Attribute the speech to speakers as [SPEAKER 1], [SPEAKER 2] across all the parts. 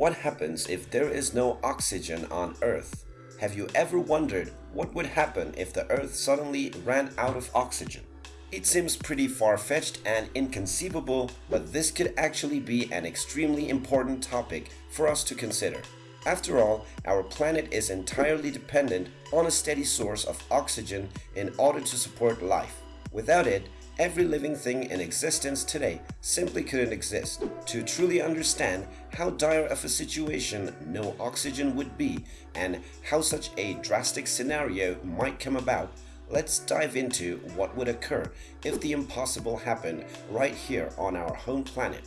[SPEAKER 1] What happens if there is no oxygen on Earth? Have you ever wondered what would happen if the Earth suddenly ran out of oxygen? It seems pretty far-fetched and inconceivable, but this could actually be an extremely important topic for us to consider. After all, our planet is entirely dependent on a steady source of oxygen in order to support life. Without it, every living thing in existence today simply couldn't exist. To truly understand how dire of a situation no oxygen would be and how such a drastic scenario might come about, let's dive into what would occur if the impossible happened right here on our home planet.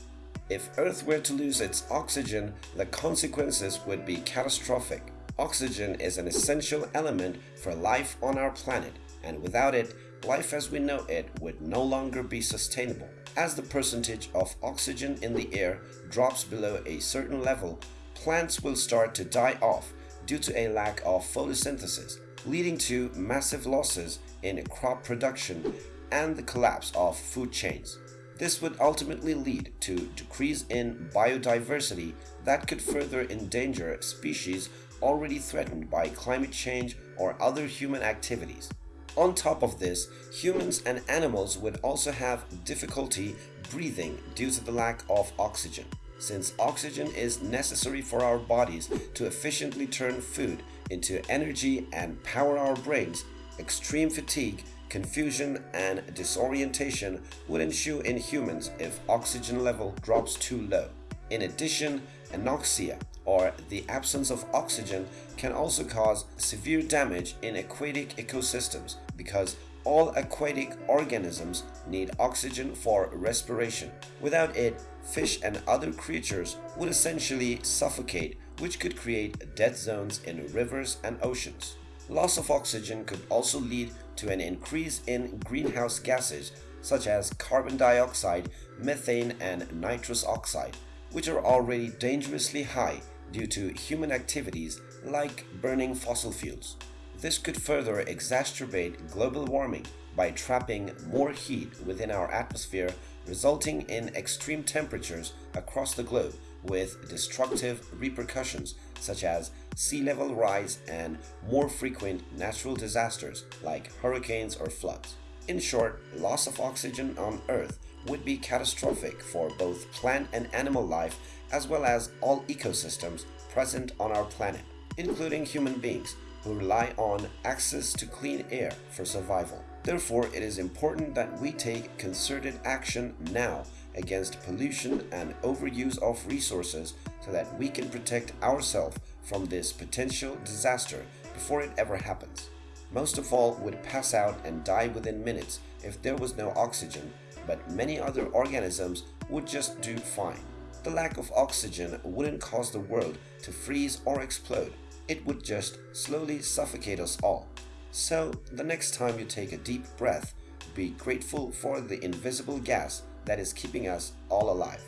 [SPEAKER 1] If Earth were to lose its oxygen, the consequences would be catastrophic. Oxygen is an essential element for life on our planet, and without it, life as we know it would no longer be sustainable. As the percentage of oxygen in the air drops below a certain level, plants will start to die off due to a lack of photosynthesis, leading to massive losses in crop production and the collapse of food chains. This would ultimately lead to decrease in biodiversity that could further endanger species already threatened by climate change or other human activities. On top of this, humans and animals would also have difficulty breathing due to the lack of oxygen. Since oxygen is necessary for our bodies to efficiently turn food into energy and power our brains, extreme fatigue, confusion, and disorientation would ensue in humans if oxygen level drops too low. In addition, anoxia, or the absence of oxygen can also cause severe damage in aquatic ecosystems because all aquatic organisms need oxygen for respiration. Without it, fish and other creatures would essentially suffocate which could create dead zones in rivers and oceans. Loss of oxygen could also lead to an increase in greenhouse gases such as carbon dioxide, methane and nitrous oxide, which are already dangerously high due to human activities like burning fossil fuels. This could further exacerbate global warming by trapping more heat within our atmosphere, resulting in extreme temperatures across the globe with destructive repercussions such as sea level rise and more frequent natural disasters like hurricanes or floods. In short, loss of oxygen on Earth would be catastrophic for both plant and animal life as well as all ecosystems present on our planet, including human beings who rely on access to clean air for survival. Therefore, it is important that we take concerted action now against pollution and overuse of resources so that we can protect ourselves from this potential disaster before it ever happens. Most of all would pass out and die within minutes if there was no oxygen, but many other organisms would just do fine. The lack of oxygen wouldn't cause the world to freeze or explode, it would just slowly suffocate us all. So, the next time you take a deep breath, be grateful for the invisible gas that is keeping us all alive.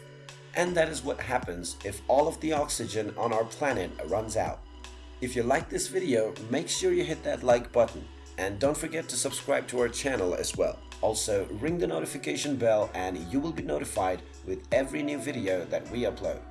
[SPEAKER 1] And that is what happens if all of the oxygen on our planet runs out. If you like this video, make sure you hit that like button and don't forget to subscribe to our channel as well. Also, ring the notification bell and you will be notified with every new video that we upload.